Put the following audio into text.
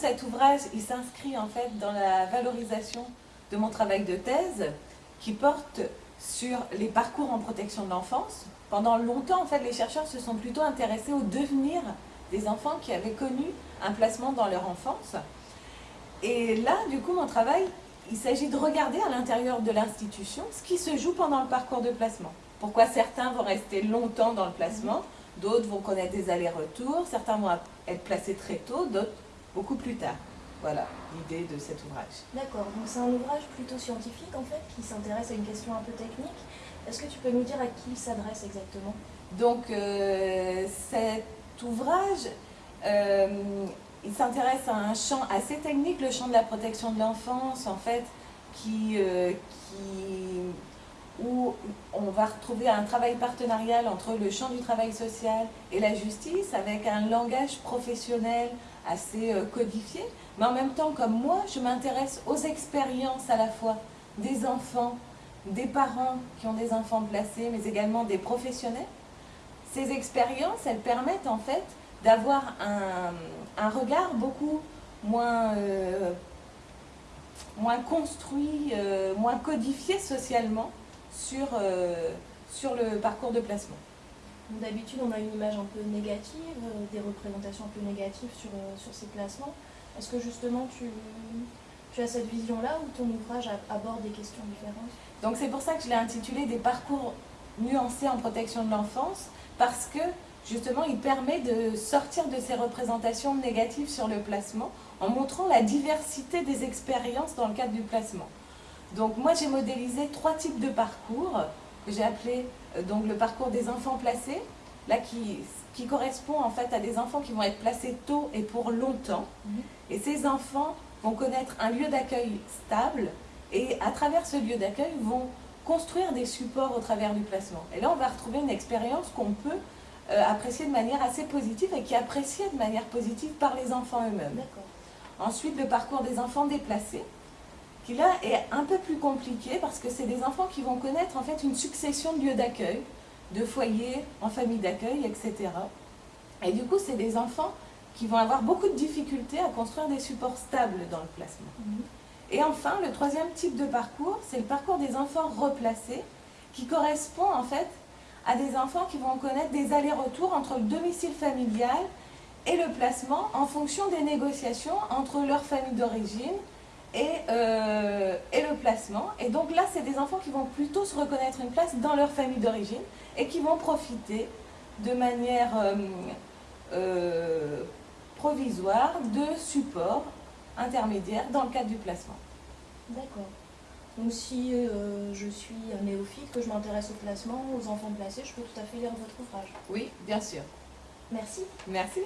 Cet ouvrage, il s'inscrit en fait dans la valorisation de mon travail de thèse qui porte sur les parcours en protection de l'enfance. Pendant longtemps, en fait, les chercheurs se sont plutôt intéressés au devenir des enfants qui avaient connu un placement dans leur enfance. Et là, du coup, mon travail, il s'agit de regarder à l'intérieur de l'institution ce qui se joue pendant le parcours de placement. Pourquoi certains vont rester longtemps dans le placement, d'autres vont connaître des allers-retours, certains vont être placés très tôt, d'autres beaucoup plus tard. Voilà l'idée de cet ouvrage. D'accord, donc c'est un ouvrage plutôt scientifique en fait, qui s'intéresse à une question un peu technique. Est-ce que tu peux nous dire à qui il s'adresse exactement? Donc euh, cet ouvrage, euh, il s'intéresse à un champ assez technique, le champ de la protection de l'enfance en fait, qui, euh, qui on va retrouver un travail partenarial entre le champ du travail social et la justice avec un langage professionnel assez euh, codifié. Mais en même temps, comme moi, je m'intéresse aux expériences à la fois des enfants, des parents qui ont des enfants placés, mais également des professionnels. Ces expériences, elles permettent en fait d'avoir un, regard beaucoup moins, euh, moins construit, euh, moins codifié socialement sur, euh, sur le parcours de placement. D'habitude, on a une image un peu négative, euh, des représentations un peu négatives sur, euh, sur ces placements. Est-ce que justement tu, tu as cette vision-là ou ton ouvrage aborde des questions différentes? Donc c'est pour ça que je l'ai intitulé « Des parcours nuancés en protection de l'enfance » parce que justement il permet de sortir de ces représentations négatives sur le placement en montrant la diversité des expériences dans le cadre du placement. Donc moi j'ai modélisé trois types de parcours que j'ai appelé euh, donc le parcours des enfants placés, là qui, qui correspond en fait à des enfants qui vont être placés tôt et pour longtemps. Mhm. Et ces enfants vont connaître un lieu d'accueil stable et à travers ce lieu d'accueil vont construire des supports au travers du placement. Et là on va retrouver une expérience qu'on peut euh, apprécier de manière assez positive et qui est appréciée de manière positive par les enfants eux-mêmes. Ensuite le parcours des enfants déplacés qui là est un peu plus compliqué parce que c'est des enfants qui vont connaître en fait une succession de lieux d'accueil, de foyers, en famille d'accueil, etc. Et du coup, c'est des enfants qui vont avoir beaucoup de difficultés à construire des supports stables dans le placement. Mhm. Et enfin, le troisième type de parcours, c'est le parcours des enfants replacés, qui correspond en fait à des enfants qui vont connaître des allers-retours entre le domicile familial et le placement en fonction des négociations entre leur famille d'origine et, euh, et, le placement. Et donc là, c'est des enfants qui vont plutôt se reconnaître une place dans leur famille d'origine et qui vont profiter de manière euh, euh, provisoire de support intermédiaire dans le cadre du placement. D'accord. Donc si je suis un néophyte, que je m'intéresse au placement, aux enfants placés, je peux tout à fait lire votre ouvrage Oui, bien sûr. Merci. Merci.